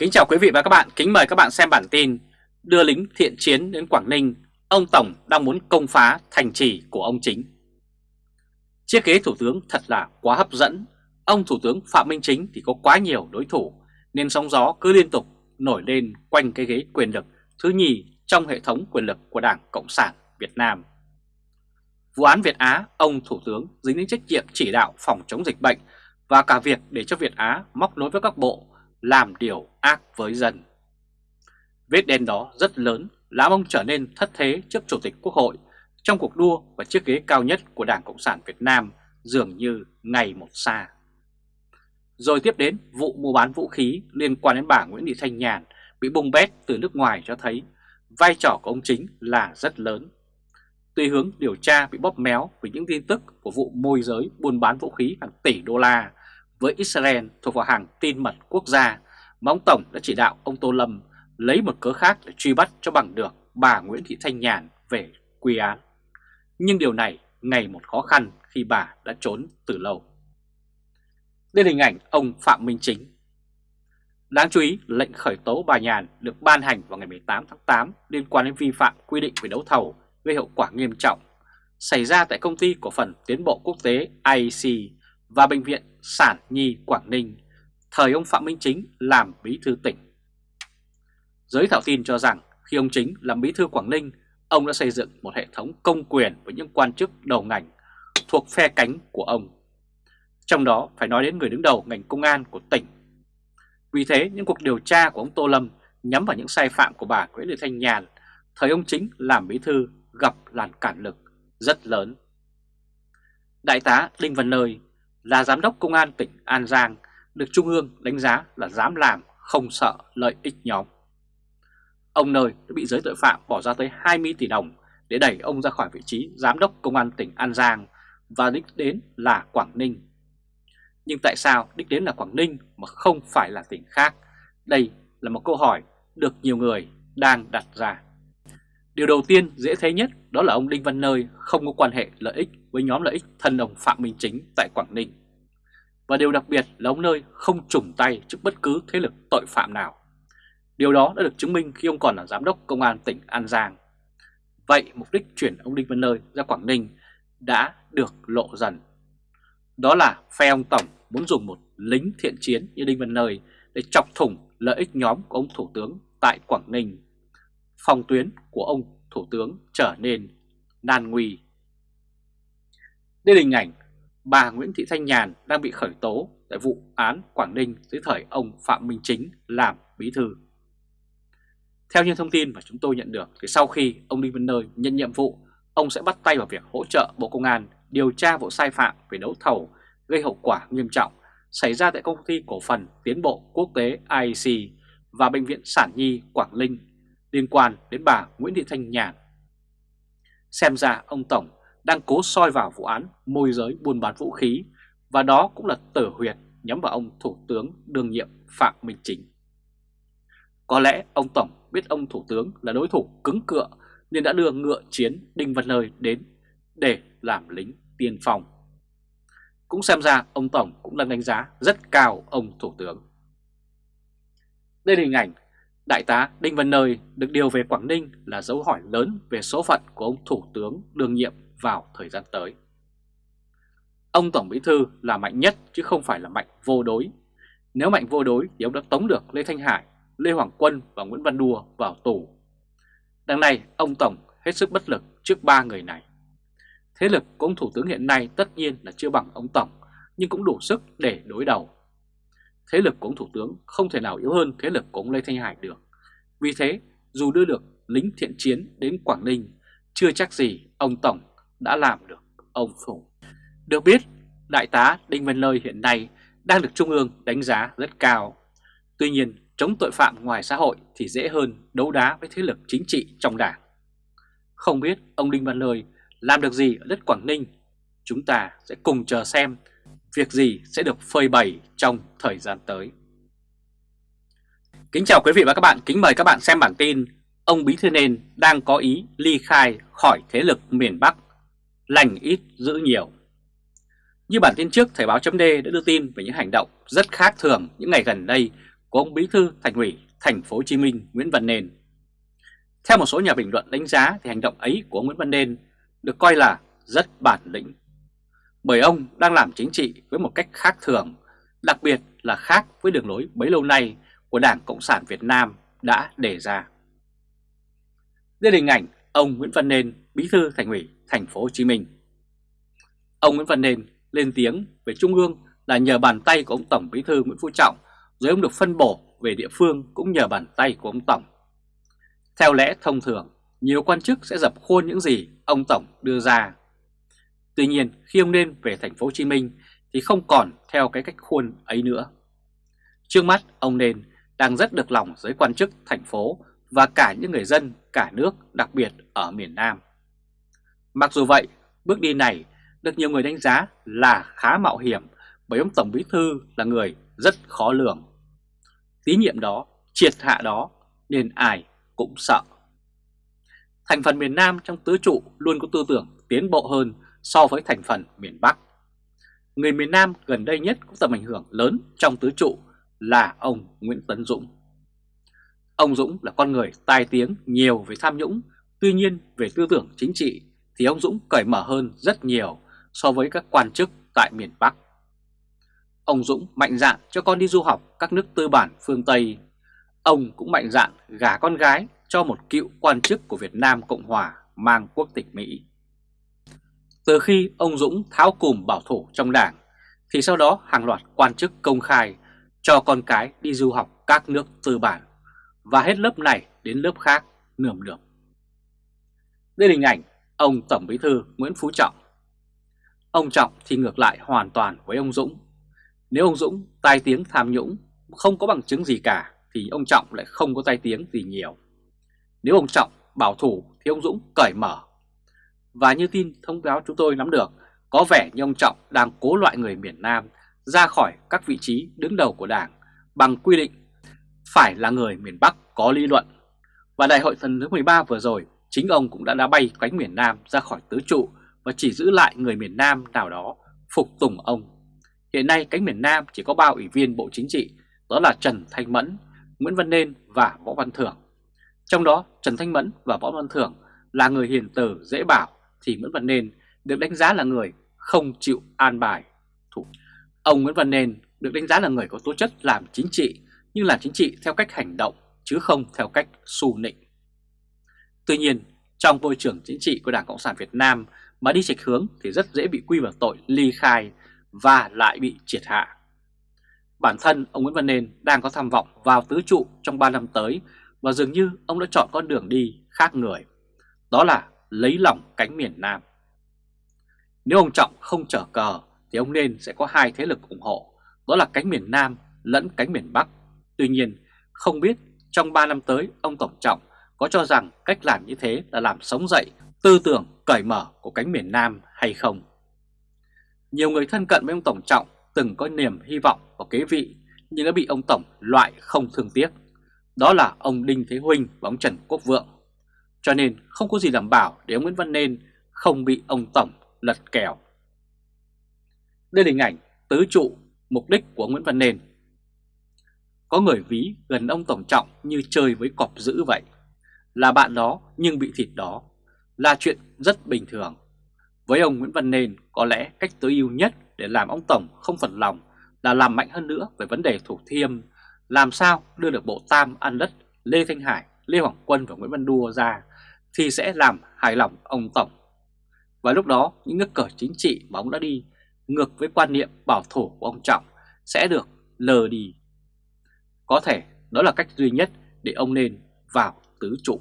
Kính chào quý vị và các bạn, kính mời các bạn xem bản tin Đưa lính thiện chiến đến Quảng Ninh, ông Tổng đang muốn công phá thành trì của ông chính. Chiếc ghế Thủ tướng thật là quá hấp dẫn. Ông Thủ tướng Phạm Minh Chính thì có quá nhiều đối thủ Nên sóng gió cứ liên tục nổi lên quanh cái ghế quyền lực thứ nhì trong hệ thống quyền lực của Đảng Cộng sản Việt Nam. Vụ án Việt Á, ông Thủ tướng dính đến trách nhiệm chỉ đạo phòng chống dịch bệnh và cả việc để cho Việt Á móc nối với các bộ làm điều ác với dân. Vết đen đó rất lớn, làm ông trở nên thất thế trước Chủ tịch Quốc hội, trong cuộc đua và chiếc ghế cao nhất của Đảng Cộng sản Việt Nam dường như ngày một xa. Rồi tiếp đến, vụ mua bán vũ khí liên quan đến bà Nguyễn Thị Thanh Nhàn bị bung bét từ nước ngoài cho thấy vai trò của ông chính là rất lớn. Tuy hướng điều tra bị bóp méo vì những tin tức của vụ môi giới buôn bán vũ khí hàng tỷ đô la với Israel thuộc vào hàng tin mật quốc gia mà ông Tổng đã chỉ đạo ông Tô Lâm lấy một cớ khác để truy bắt cho bằng được bà Nguyễn Thị Thanh Nhàn về quy án. Nhưng điều này ngày một khó khăn khi bà đã trốn từ lâu. Đây là hình ảnh ông Phạm Minh Chính. Đáng chú ý, lệnh khởi tố bà Nhàn được ban hành vào ngày 18 tháng 8 liên quan đến vi phạm quy định về đấu thầu gây hậu quả nghiêm trọng xảy ra tại công ty cổ phần tiến bộ quốc tế IEC và Bệnh viện Sản Nhi Quảng Ninh, thời ông Phạm Minh Chính làm bí thư tỉnh. Giới thảo tin cho rằng khi ông Chính làm bí thư Quảng Ninh, ông đã xây dựng một hệ thống công quyền với những quan chức đầu ngành thuộc phe cánh của ông. Trong đó phải nói đến người đứng đầu ngành công an của tỉnh. Vì thế những cuộc điều tra của ông Tô Lâm nhắm vào những sai phạm của bà Nguyễn Thị Thanh Nhàn, thời ông Chính làm bí thư gặp làn cản lực rất lớn. Đại tá Đinh Văn Nơi là giám đốc công an tỉnh An Giang, được Trung ương đánh giá là dám làm, không sợ lợi ích nhóm. Ông Nơi đã bị giới tội phạm bỏ ra tới 20 tỷ đồng để đẩy ông ra khỏi vị trí giám đốc công an tỉnh An Giang và đích đến là Quảng Ninh. Nhưng tại sao đích đến là Quảng Ninh mà không phải là tỉnh khác? Đây là một câu hỏi được nhiều người đang đặt ra. Điều đầu tiên dễ thấy nhất đó là ông Đinh Văn Nơi không có quan hệ lợi ích với nhóm lợi ích thân ông Phạm Minh Chính tại Quảng Ninh. Và điều đặc biệt là ông Nơi không trùng tay trước bất cứ thế lực tội phạm nào. Điều đó đã được chứng minh khi ông còn là giám đốc công an tỉnh An Giang. Vậy mục đích chuyển ông Đinh Văn Nơi ra Quảng Ninh đã được lộ dần. Đó là phe ông Tổng muốn dùng một lính thiện chiến như Đinh Văn Nơi để chọc thủng lợi ích nhóm của ông Thủ tướng tại Quảng Ninh phòng tuyến của ông Thủ tướng trở nên nan nguy. Đây là hình ảnh bà Nguyễn Thị Thanh Nhàn đang bị khởi tố tại vụ án Quảng Ninh dưới thời ông Phạm Minh Chính làm bí thư. Theo những thông tin mà chúng tôi nhận được thì sau khi ông Đinh Văn Nơi nhận nhiệm vụ, ông sẽ bắt tay vào việc hỗ trợ Bộ Công an điều tra vụ sai phạm về đấu thầu gây hậu quả nghiêm trọng xảy ra tại công ty cổ phần tiến bộ quốc tế IEC và Bệnh viện Sản Nhi Quảng Ninh liên quan đến bà Nguyễn Thị Thanh Nhàn. Xem ra ông Tổng đang cố soi vào vụ án môi giới buôn bán vũ khí, và đó cũng là tử huyệt nhắm vào ông Thủ tướng đương nhiệm Phạm Minh Chính. Có lẽ ông Tổng biết ông Thủ tướng là đối thủ cứng cựa nên đã đưa ngựa chiến Đinh Văn Nơi đến để làm lính tiên phong. Cũng xem ra ông Tổng cũng đang đánh giá rất cao ông Thủ tướng. Đây là hình ảnh Đại tá Đinh Văn Nơi được điều về Quảng Ninh là dấu hỏi lớn về số phận của ông Thủ tướng đương nhiệm vào thời gian tới. Ông Tổng Bí Thư là mạnh nhất chứ không phải là mạnh vô đối. Nếu mạnh vô đối thì ông đã tống được Lê Thanh Hải, Lê Hoàng Quân và Nguyễn Văn Đua vào tù. Đằng này ông Tổng hết sức bất lực trước ba người này. Thế lực của ông Thủ tướng hiện nay tất nhiên là chưa bằng ông Tổng nhưng cũng đủ sức để đối đầu thế lực của ông Thủ tướng không thể nào yếu hơn thế lực của ông Lê Thanh Hải được. Vì thế, dù đưa được lính thiện chiến đến Quảng Ninh, chưa chắc gì ông Tổng đã làm được ông Phùng. Được biết, Đại tá Đinh Văn Lơi hiện nay đang được Trung ương đánh giá rất cao. Tuy nhiên, chống tội phạm ngoài xã hội thì dễ hơn đấu đá với thế lực chính trị trong đảng. Không biết ông Đinh Văn Lơi làm được gì ở đất Quảng Ninh, chúng ta sẽ cùng chờ xem việc gì sẽ được phơi bày trong thời gian tới. Kính chào quý vị và các bạn, kính mời các bạn xem bản tin Ông Bí Thư Nên đang có ý ly khai khỏi thế lực miền Bắc, lành ít giữ nhiều. Như bản tin trước, Thời báo chấm đã đưa tin về những hành động rất khác thường những ngày gần đây của ông Bí thư Thành ủy Thành phố Hồ Chí Minh Nguyễn Văn Nên. Theo một số nhà bình luận đánh giá thì hành động ấy của Nguyễn Văn Nên được coi là rất bản lĩnh. Bởi ông đang làm chính trị với một cách khác thường, đặc biệt là khác với đường lối bấy lâu nay của Đảng Cộng sản Việt Nam đã đề ra. Đây là hình ảnh ông Nguyễn Văn Nên, Bí thư Thành ủy Thành phố Hồ Chí Minh. Ông Nguyễn Văn Nên lên tiếng về Trung ương là nhờ bàn tay của ông Tổng Bí thư Nguyễn Phú Trọng, rồi ông được phân bổ về địa phương cũng nhờ bàn tay của ông Tổng. Theo lẽ thông thường, nhiều quan chức sẽ dập khuôn những gì ông Tổng đưa ra. Tuy nhiên, khi ông nên về thành phố Hồ Chí Minh thì không còn theo cái cách khuôn ấy nữa. Trước mắt, ông nên đang rất được lòng giới quan chức thành phố và cả những người dân cả nước đặc biệt ở miền Nam. Mặc dù vậy, bước đi này được nhiều người đánh giá là khá mạo hiểm bởi ông Tổng Bí Thư là người rất khó lường. Tín nhiệm đó, triệt hạ đó nên ai cũng sợ. Thành phần miền Nam trong tứ trụ luôn có tư tưởng tiến bộ hơn so với thành phần miền Bắc. Người miền Nam gần đây nhất có tầm ảnh hưởng lớn trong tứ trụ là ông Nguyễn Tấn Dũng. Ông Dũng là con người tai tiếng nhiều về tham nhũng, tuy nhiên về tư tưởng chính trị thì ông Dũng cởi mở hơn rất nhiều so với các quan chức tại miền Bắc. Ông Dũng mạnh dạn cho con đi du học các nước tư bản phương Tây. Ông cũng mạnh dạn gả con gái cho một cựu quan chức của Việt Nam Cộng Hòa mang quốc tịch Mỹ. Từ khi ông Dũng tháo cùm bảo thủ trong đảng, thì sau đó hàng loạt quan chức công khai cho con cái đi du học các nước tư bản và hết lớp này đến lớp khác nườm nượp. Đây là hình ảnh ông Tổng Bí thư Nguyễn Phú Trọng. Ông Trọng thì ngược lại hoàn toàn với ông Dũng. Nếu ông Dũng tai tiếng tham nhũng không có bằng chứng gì cả thì ông Trọng lại không có tai tiếng gì nhiều. Nếu ông Trọng bảo thủ thì ông Dũng cởi mở. Và như tin thông báo chúng tôi nắm được, có vẻ như ông Trọng đang cố loại người miền Nam ra khỏi các vị trí đứng đầu của Đảng bằng quy định phải là người miền Bắc có lý luận. Và đại hội lần thứ 13 vừa rồi, chính ông cũng đã đá bay cánh miền Nam ra khỏi tứ trụ và chỉ giữ lại người miền Nam nào đó phục tùng ông. Hiện nay cánh miền Nam chỉ có ba ủy viên Bộ Chính trị, đó là Trần Thanh Mẫn, Nguyễn Văn Nên và Võ Văn Thưởng. Trong đó Trần Thanh Mẫn và Võ Văn Thưởng là người hiền từ dễ bảo thì Nguyễn Văn Nên được đánh giá là người không chịu an bài. Thủ. Ông Nguyễn Văn Nên được đánh giá là người có tố chất làm chính trị nhưng làm chính trị theo cách hành động chứ không theo cách xù nịnh. Tuy nhiên, trong môi trường chính trị của Đảng Cộng sản Việt Nam mà đi chệch hướng thì rất dễ bị quy vào tội ly khai và lại bị triệt hạ. Bản thân ông Nguyễn Văn Nên đang có tham vọng vào tứ trụ trong 3 năm tới và dường như ông đã chọn con đường đi khác người. Đó là lấy lòng cánh miền Nam. Nếu ông Trọng không trở cờ thì ông Nên sẽ có hai thế lực ủng hộ, đó là cánh miền Nam lẫn cánh miền Bắc. Tuy nhiên, không biết trong 3 năm tới ông Tổng Trọng có cho rằng cách làm như thế là làm sống dậy tư tưởng cởi mở của cánh miền Nam hay không. Nhiều người thân cận với ông Tổng Trọng từng có niềm hy vọng vào kế vị nhưng đã bị ông Tổng loại không thương tiếc. Đó là ông Đinh Thế Huynh và ông Trần Quốc Vượng. Cho nên không có gì đảm bảo để ông Nguyễn Văn Nên không bị ông Tổng lật kèo. Đây là hình ảnh tứ trụ mục đích của Nguyễn Văn Nên. Có người ví gần ông Tổng Trọng như chơi với cọp dữ vậy. Là bạn đó nhưng bị thịt đó. Là chuyện rất bình thường. Với ông Nguyễn Văn Nên có lẽ cách tối ưu nhất để làm ông Tổng không phật lòng là làm mạnh hơn nữa về vấn đề Thủ Thiêm, làm sao đưa được bộ tam ăn đất Lê Thanh Hải, Lê Hoàng Quân và Nguyễn Văn Đua ra thì sẽ làm hài lòng ông Tổng. Và lúc đó, những nước cờ chính trị mà ông đã đi ngược với quan niệm bảo thủ của ông Trọng sẽ được lờ đi. Có thể đó là cách duy nhất để ông nên vào tứ trụ.